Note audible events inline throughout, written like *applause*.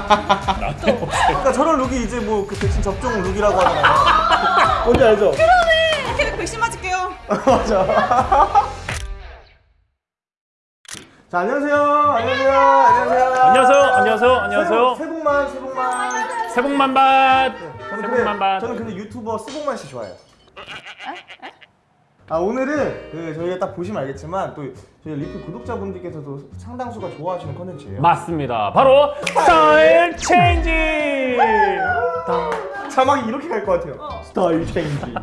그러니까 저런 룩이 이제 뭐 그 백신 접종 룩이라고 하잖아요. *laughs* 뭔지 알죠? 이렇게 백신 맞을게요. *laughs* 맞아. 자 안녕하세요. 안녕하세요. 안녕하세요. 안녕하세요. 안녕하세요. 안녕하세요. 새해 복- 새해 복만 새해 복만. 새해 복 만밭. 저는 새해 근데 복 만밭. 저는 근데 유튜버 스복만 씨 좋아해요. 아 오늘은 그 저희가 딱 보시면 알겠지만 또 저희 리플 구독자분들께서도 상당수가 좋아하시는 컨텐츠예요. 맞습니다. 바로 style change. 자막이 이렇게 갈 것 같아요. style change.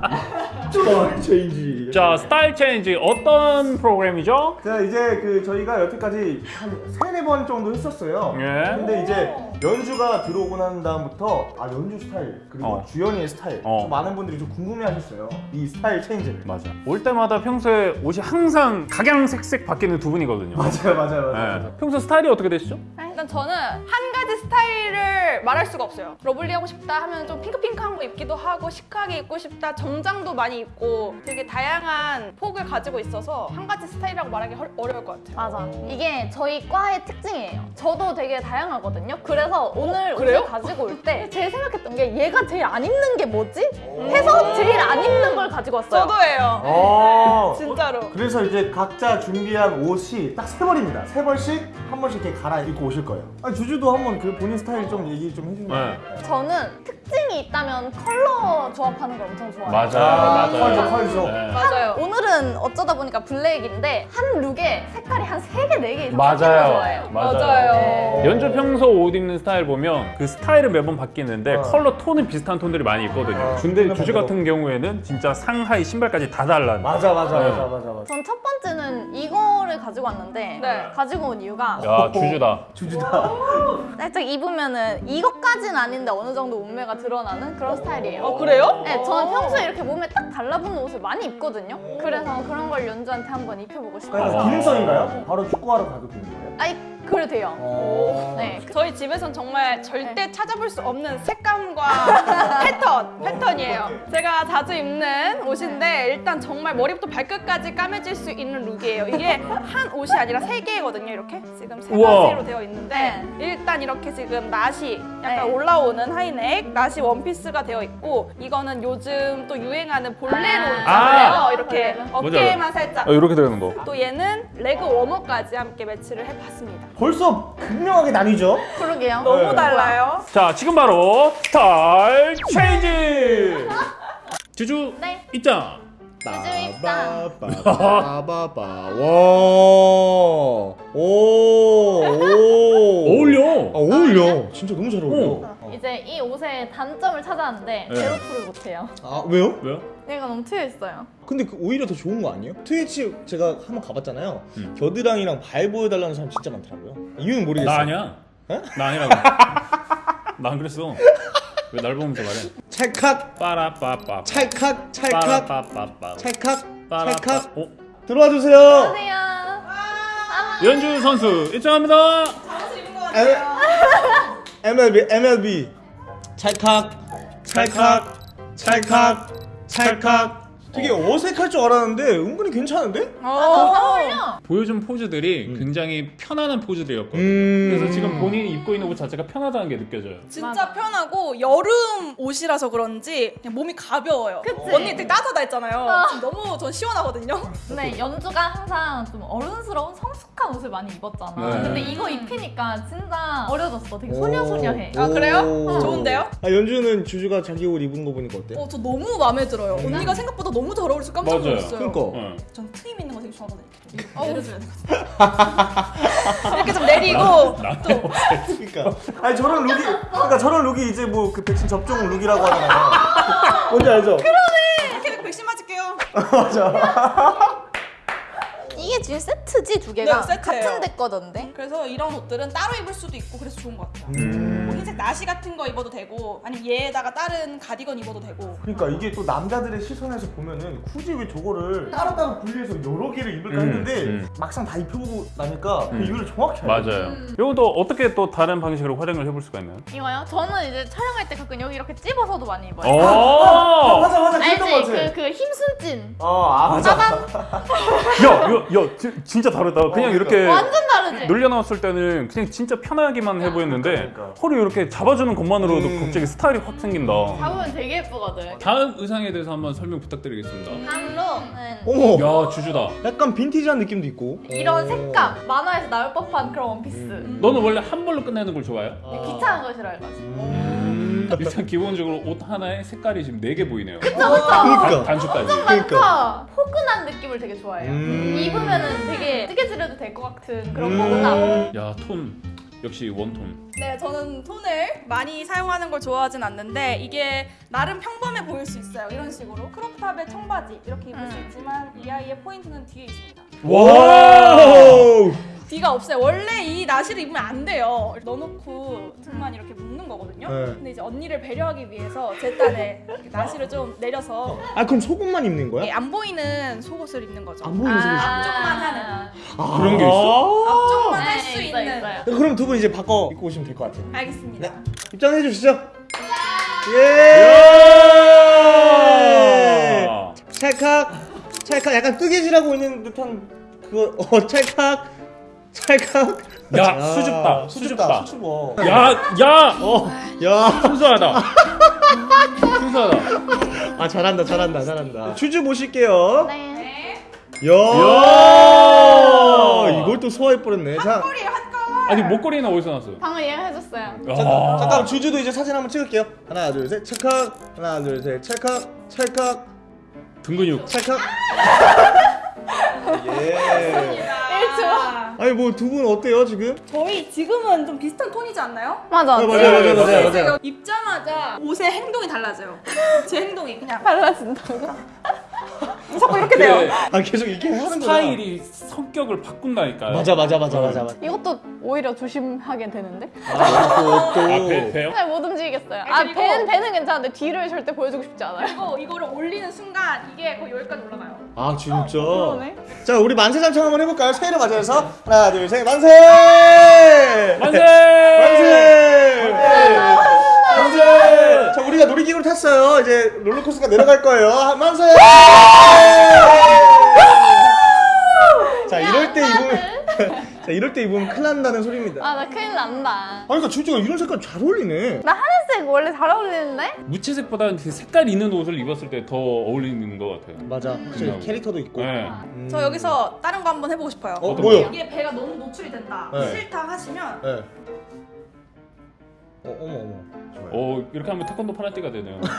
style change. 자, style change 어떤 프로그램이죠? 자 이제 그 저희가 여태까지 한 세네 번 정도 했었어요. 예. 근데 이제 연주가 들어오고 난 다음부터 아 연주 스타일 그리고 어. 주연이의 스타일 어. 좀 많은 분들이 좀 궁금해 하셨어요. 이 style change를. 맞아. 올 때마다 평소에 옷이 항상 각양색색 바뀌는 두 분이거든요. 맞아요, 맞아요, 맞아요. 네. 평소 스타일이 어떻게 되시죠? 일단 저는 한 가지 스타일을 말할 수가 없어요. lovely 하고 싶다 하면 좀 핑크핑크한 거 입기도 하고 chic하게 입고 싶다 정장도 많이 입고 되게 다양한 폭을 가지고 있어서 한 가지 스타일이라고 말하기 헐- 어려울 것 같아요. 맞아. 이게 저희 과의 특징이에요. 저도 되게 다양하거든요. 그래서 오늘 그래요? 옷을 가지고 올 때 제일 생각했던 게 얘가 제일 안 입는 게 뭐지? 해서 제일 안 입는 걸 가지고 왔어요. 저도예요. 어. *laughs* 진짜로. 그래서 이제 각자 준비한 옷이 딱 세 벌입니다. 세 벌씩 한 번씩 이렇게 갈아입고 오실 거예요. 아, 주주도 한번 그 본인 스타일 좀 얘기 좀 해주시면. 네. 저는 특 징이 있다면 컬러 조합하는 걸 엄청 좋아해요. 맞아, 아, 맞아요. 컬러죠, 컬러죠. 네. 맞아요. 오늘은 어쩌다 보니까 블랙인데 한 look에 색깔이 한 세 개, 네개 이상 맞아요. 섞이는 거 좋아해요. 맞아요. 맞아요. 네. 연주 평소 옷 입는 스타일 보면 그 스타일은 매번 바뀌는데 어. 컬러 톤은 비슷한 톤들이 많이 있거든요. 어, 근데 톤은 주주 반대로. 같은 경우에는 진짜 상하의 신발까지 다 달라. 맞아, 맞아, 네. 맞아, 맞아, 맞아. 전 첫 번째는 이거를 가지고 왔는데 네. 가지고 온 이유가 야 주주다. 주주다. 살짝 입으면은 이것까진 아닌데 어느 정도 몸매가 드러나는 그런 스타일이에요. 어 그래요? 네, 저는 평소에 이렇게 몸에 딱 달라붙는 옷을 많이 입거든요. 그래서 그런 걸 연주한테 한번 입혀보고 싶어요. 그래서 어. 기능성인가요? 바로 축구하러 가도 되는 거예요? 아이, 그래도 돼요. 어. 네. 저희 집에선 정말 절대 찾아볼 수 없는 색감과 *laughs* 패턴, 패턴이에요. 제가 자주 입는 옷인데 일단 정말 머리부터 발끝까지 까매질 수 있는 룩이에요. 이게 *laughs* 한 옷이 아니라 세 개거든요. 이렇게 지금 세 우와. 가지로 되어 있는데 일단 이렇게 지금 나시 약간 네. 올라오는 하이넥, 나시 원피스가 되어 있고 이거는 요즘 또 유행하는 볼레로 아. 있잖아요. 아. 이렇게. 어깨에만 살짝. 어, 이렇게 되는 거. 또 얘는 leg warmer까지 함께 매치를 해봤습니다. 벌써 극명하게 나뉘죠? 그러게요. 너무 네. 달라요. 자 지금 바로 style change. 주주 네. 입장. 주주 입장. 빠바바바. *laughs* 와. 오. 오. 어울려. 아, 어울려. 진짜 너무 잘 어울려. 어. 이제 이 옷의 단점을 찾아왔는데 네. 제로투를 못해요. 아, 왜요? 왜요? 얘가 너무 트여 있어요. 근데 그 오히려 더 좋은 거 아니에요? 트위치 제가 한번 가봤잖아요. 음. 겨드랑이랑 발 보여달라는 사람 진짜 많더라고요. 이유는 모르겠어요. 나 아니야. 에? 나 아니라고. *laughs* 나 안 그랬어. 왜 날 보면서 말해? 찰칵, 빠라빠빠. 찰칵, 찰칵, 빠라빠빠빠. 찰칵, 빠라빠. 찰칵. 어? 들어와 주세요. 안녕하세요. 연주 선수 입장합니다. MLB, MLB. 찰칵, 찰칵, 찰칵, 찰칵. 되게 어 색할 줄 알았는데 은근히 괜찮은데? 아, 어울려. 보여준 포즈들이 굉장히 편안한 포즈들이었거든요. 음. 그래서 지금 본인이 입고 있는 옷 자체가 편하다는 게 느껴져요. 진짜 편하고 여름 옷이라서 그런지 그냥 몸이 가벼워요. 그치? 언니 되게 따뜻하다 했잖아요. 아. 지금 너무 전 시원하거든요. 근데 연주가 항상 좀 어른스러운 성숙한 옷을 많이 입었잖아. 네. 근데 이거 입히니까 진짜 어려졌어. 되게 소녀소녀해. 아 그래요? 오. 좋은데요? 아 연주는 주주가 자기 옷 입은 거 보니까 어때? 어, 저 너무 마음에 들어요. 언니가 생각보다 너무 잘 어울려서 깜짝 맞아요. 놀랐어요. 그러니까. 어. 전 트임 있는 거 되게 좋아하거든요. 이렇게 내려줘야 되거든요. 이렇게 좀 내리고 또 그러니까. 아니 저런 룩이 그러니까 저런 룩이 이제 뭐 그 백신 접종 룩이라고 하잖아요. 뭔지 알죠? 이렇게 백신 맞을게요. *laughs* 이게 지금 세트지 두 개가 네. 같은 데 거던데. 그래서 이런 옷들은 따로 입을 수도 있고 그래서 좋은 것 같아요. 음. 뭐 흰색 나시 같은 거 입어도 되고 아니면 얘에다가 다른 가디건 입어도 되고 그러니까 이게 또 남자들의 시선에서 보면은 굳이 왜 저거를 따로따로 분리해서 여러 개를 입을까 음, 했는데 음. 막상 다 입혀보고 나니까 그 음. 이유를 정확히 알죠. 맞아요. 이건 또 어떻게 또 다른 방식으로 활용을 해볼 수가 있나요? 이거요? 저는 이제 촬영할 때 가끔 여기 이렇게 찝어서도 많이 어. 입어요. 오! 맞아 맞아 거 알지? 그, 그 힘순진. 어, 아 맞아. 빠밤. *laughs* 야, 지- 진짜 다르다. 그냥 그러니까. 이렇게 완전 다르지? 늘려놨을 때는 그냥 진짜 편하게만 해 보였는데 그러니까. 허리 이렇게 잡아주는 것만으로도 음. 갑자기 스타일이 확 생긴다. 잡으면 되게 예쁘거든. 다음 의상에 대해서 한번 설명 부탁드리겠습니다. 다음 룩은 어머 야 주주다. 약간 빈티지한 느낌도 있고 이런 색감 만화에서 나올 법한 그런 원피스. 너는 원래 한 벌로 끝내는 걸 좋아해요? 근데 귀찮은 거 싫어해가지고. 음, 일단 기본적으로 옷 하나에 색깔이 지금 네 개 보이네요. 그러니까 단추까지. 그러니까? 포근한 느낌을 되게 좋아해요. 음. 입으면 은 되게 뜨개질해도 될 것 같은 그런 음. 포근함. 야톤 역시 one tone. 네, 저는 톤을 많이 사용하는 걸 좋아하진 않는데 이게 나름 평범해 보일 수 있어요. 이런 식으로 crop top에 청바지 이렇게 입을 수 음. 있지만 이 아이의 포인트는 뒤에 있습니다. wow 뒤가 없어요. 원래 이 나시를 입으면 안 돼요. 넣어놓고 등만 이렇게 묶는 거거든요. 네. 근데 이제 언니를 배려하기 위해서 제 딴에 나시를 좀 내려서 아 그럼 속옷만 입는 예, 거야? 안 보이는 속옷을 입는 거죠. 안 보이는 속옷이 앞쪽만 하는. 아. 그런 게 있어? 앞쪽만 네, 할수 있어요, 있는. 있어요. 그럼 두 분 이제 바꿔 입고 오시면 될 것 같아요 알겠습니다. 입장해 주시죠 예 아. 찰칵 찰칵 약간 뜨개질하고 있는 듯한 그거 어 찰칵 찰칵 야, 아, 수줍다, 수줍다. 수줍어 야, 야, 야 순수하다. 순수하다. 아 잘한다 잘한다 잘한다 주주 모실게요 네. 야, 야. 이걸 또 소화해버렸네 자 핫거리 핫거. 아니 목걸이는 어디서 났어요? 방금 얘가 해줬어요. 아. 잠깐 주주도 이제 사진 한번 찍을게요 하나 둘셋 찰칵 하나 둘셋 찰칵 찰칵 등 근육. 찰칵 예 아, 아니 뭐 두 분 어때요 지금? 저희 지금은 좀 비슷한 톤이지 않나요? 맞아. 아, 맞아요 맞아요 맞아요 맞아요 제가 입자마자 옷의 행동이 달라져요. 제 행동이 그냥 달라진다고? 자꾸 이렇게 돼요. 아 계속 이렇게 하는 거야 스타일이 성격을 바꾼다니까요. 맞아 맞아 맞아 맞아 맞아 이것도 오히려 조심하게 되는데? 아, 또, 아, 배, 배요? 잘못 움직이겠어요. 아, 아, 그리고- 배는, 배는 괜찮은데 뒤를 절대 보여주고 싶지 않아요. 그리고 이거를 올리는 순간 이게 거의 여기까지 올라가요. 아 진짜 그러네. 자 우리 만세장창 한번 해볼까요? 새해를 맞이해서 하나 둘 셋 만세 만세! 만세 만세 자 우리가 놀이기구를 탔어요 이제 롤러코스터가 내려갈 거예요 아, 만세 자 이럴 때 입으면 *laughs* 자 이럴 때 입으면 큰일 난다는 소리입니다 아, 나 큰일 난다. 아니 그러니까 주주가 이런 색깔 잘 어울리네 나 하늘색 원래 잘 어울리는데? 무채색보다는 그 색깔 있는 옷을 입었을 때 더 어울리는 것 같아요. 맞아 확실히 음. 캐릭터도 있고 네. 음. 저 여기서 다른 거 한번 해보고 싶어요. 어 뭐요? 이게 배가 너무 노출이 된다. 네. 싫다 하시면 네. 어 어머 어머 좋아요. 어 이렇게 하면 태권도 파란띠가 되네요. *laughs*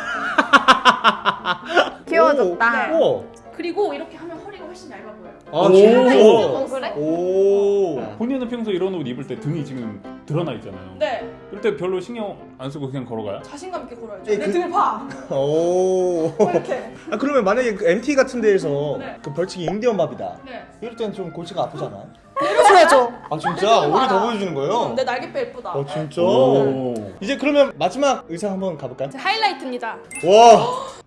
귀여워졌다. 오, 오. 그리고 이렇게 하면 허리가 훨씬 얇아 보여요. 아 오. 진짜? 어, 그래? 오. 본인은 평소 이런 옷 입을 때 등이 지금 드러나 있잖아요. 네, 그럴 때 별로 신경 안 쓰고 그냥 걸어가요? 자신감 있게 걸어야죠. 예, 내 그- 등을 봐. 오. *laughs* 뭐 이렇게. 아 그러면 만약에 그 MT 같은 데에서 네. 그 벌칙이 인디언 밥이다. 네. 이럴 때는 좀 골치가 아프잖아. 내려줘야죠. 아 진짜 우리 더 보여주는 거예요? 내 날개뼈 예쁘다. 어 진짜. 오. 이제 그러면 마지막 의상 한번 가볼까요? 제 하이라이트입니다. 와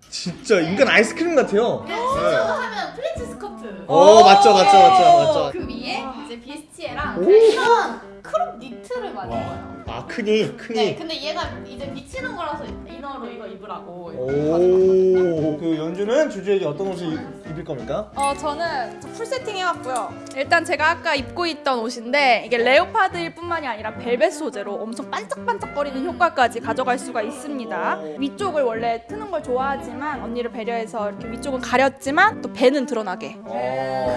진짜 인간 아이스크림 같아요. 네. 하면 플리츠 스커트. 오 맞죠 맞죠 맞죠 맞죠. 그 위에 이제 bustier랑 오. 이런 crop 니트를 와. 입어요. 아 크니 네, 크니. 근데 얘가 이제 비치는 거라서 inner로 이거 입으라고. 오. 그 연주는 주주에게 어떤 옷을 입- 입을 겁니까? 어 저는 full setting 해왔고요. 일단 제가 아까 입고 있던 옷인데 이게 leopard일 뿐만이 아니라 벨벳 소재로 엄청 반짝반짝거리는 효과까지 가져갈 수가 있습니다. 위쪽을 원래 트는 걸 좋아하지만 언니를 배려해서 이렇게 위쪽은 가렸지만 또 배는 드러나게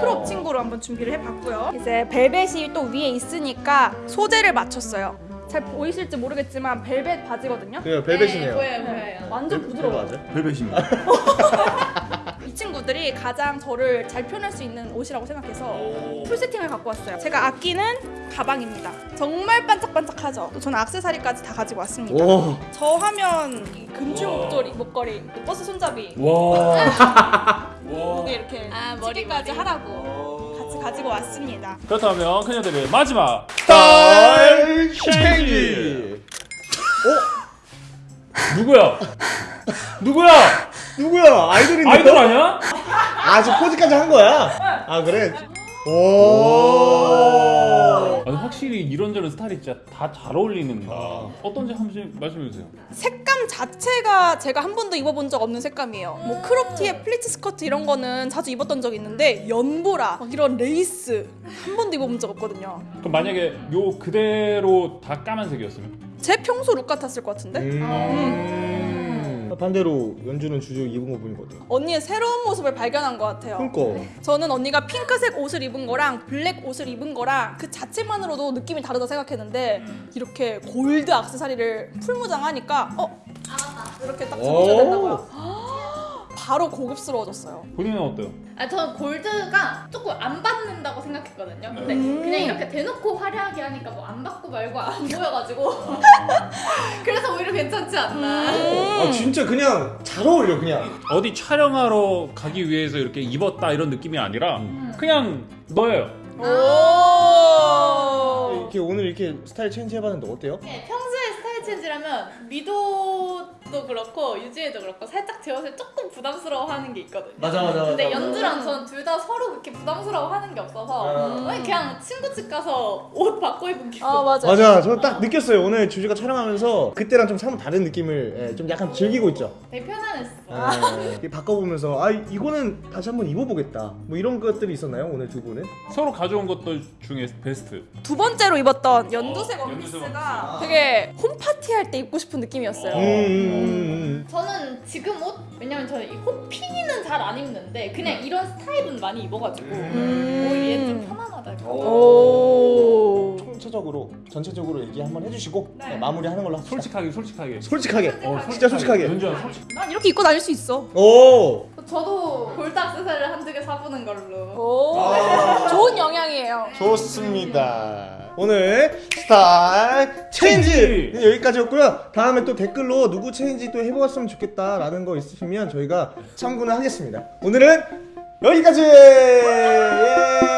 crop 친구로 한번 준비를 해봤고요. 이제 벨벳이 또 위에 있으니까 소재를 맞췄어요. 잘 보이실지 모르겠지만 벨벳 바지거든요. 그래요 벨벳이네요. 보여요, 보여요. 완전 부드러워요. 맞아. 벨벳입니다. *laughs* 이 친구들이 가장 저를 잘 표현할 수 있는 옷이라고 생각해서 full setting을 갖고 왔어요. 제가 아끼는 가방입니다. 정말 반짝반짝하죠. 또 저는 악세사리까지 다 가지고 왔습니다. 오. 저 하면 이 금줄 목도리, 목걸이, 또 버스 손잡이, 와. *laughs* 목에 이렇게 아, 머리, 머리까지 머리. 하라고 같이 가지고 왔습니다. 그렇다면 그녀들의 마지막 style change. 누구야? 누구야? 누구야? 아이돌인데? 아이돌 아니야? 아, 저 포즈까지 한 거야? 아, 그래? 오. 아니, 확실히 이런저런 스타일이 진짜 다 잘 어울린다. 어떤지 한 번씩 말씀해 주세요. 색감 자체가 제가 한 번도 입어본 적 없는 색감이에요. 뭐 crop티에 플리츠 스커트 이런 거는 자주 입었던 적이 있는데 연보라 막 이런 레이스 한 번도 입어본 적 없거든요. 그럼 만약에 요 그대로 다 까만색이었으면? 제 평소 룩 같았을 것 같은데? 음. 반대로 연주는 주주 입은 거 보니까 어때요? 언니의 새로운 모습을 발견한 것 같아요. 그니까 저는 언니가 핑크색 옷을 입은 거랑 블랙 옷을 입은 거랑 그 자체만으로도 느낌이 다르다 생각했는데 이렇게 골드 악세사리를 풀무장하니까 어? 이렇게 딱 들어줘야 된다고요. *gasps* 바로 고급스러워졌어요. 본인은 어때요? 아, 저는 골드가 조금 안 받는다고 생각했거든요. 근데 음. 그냥 이렇게 대놓고 화려하게 하니까 뭐 안 받고 말고 안 보여가지고. *laughs* 괜찮지 않나. 아 진짜 그냥 잘 어울려 그냥 어디 촬영하러 가기 위해서 이렇게 입었다 이런 느낌이 아니라 그냥 너예요. 오. 이렇게 오늘 이렇게 스타일 change 해봤는데 어때요? 네, 평소에 스타일 change라면 미도 도 그렇고 유진이도 그렇고 살짝 제 옷에 조금 부담스러워하는 게 있거든요. 맞아 맞아 근데 연주랑 저는 둘 다 서로 그렇게 부담스러워하는 게 없어서 음. 그냥 친구 집 가서 옷 바꿔 입은 기분. 아 맞아. 맞아 저딱 느꼈어요 오늘 주주가 촬영하면서 그때랑 좀 사뭇 다른 느낌을 예, 좀 약간 즐기고 있죠 되게 편안했어. 예, 이렇게 바꿔보면서 아 이거는 다시 한번 입어보겠다 뭐 이런 것들이 있었나요 오늘 두 분은? 서로 가져온 것들 중에 베스트. 두 번째로 입었던 연두색 어, 원피스가 연두색 되게 홈 파티 할 때 입고 싶은 느낌이었어요. 음, 음, 저는 지금 옷 왜냐면 저는 이 호피는 잘 안 입는데 그냥 이런 스타일은 많이 입어가지고 음. 오히려 좀 편안하다. 오. 총체적으로 전체적으로 얘기 한번 해주시고 네. 네, 마무리하는 걸로 합시다 솔직하게 솔직하게. 솔직하게 어, 진짜 솔직하게 연주야 솔직. 난 이렇게 입고 다닐 수 있어. 오 저도 골드 악세사리를 한두 개 사보는 걸로. 오. 아. 좋은 영향이에요. 좋습니다. 오늘 스타일 change 여기까지였고요. 다음에 또 댓글로 누구 change 또 해보았으면 좋겠다라는 거 있으시면 저희가 참고는 하겠습니다. 오늘은 여기까지. 예!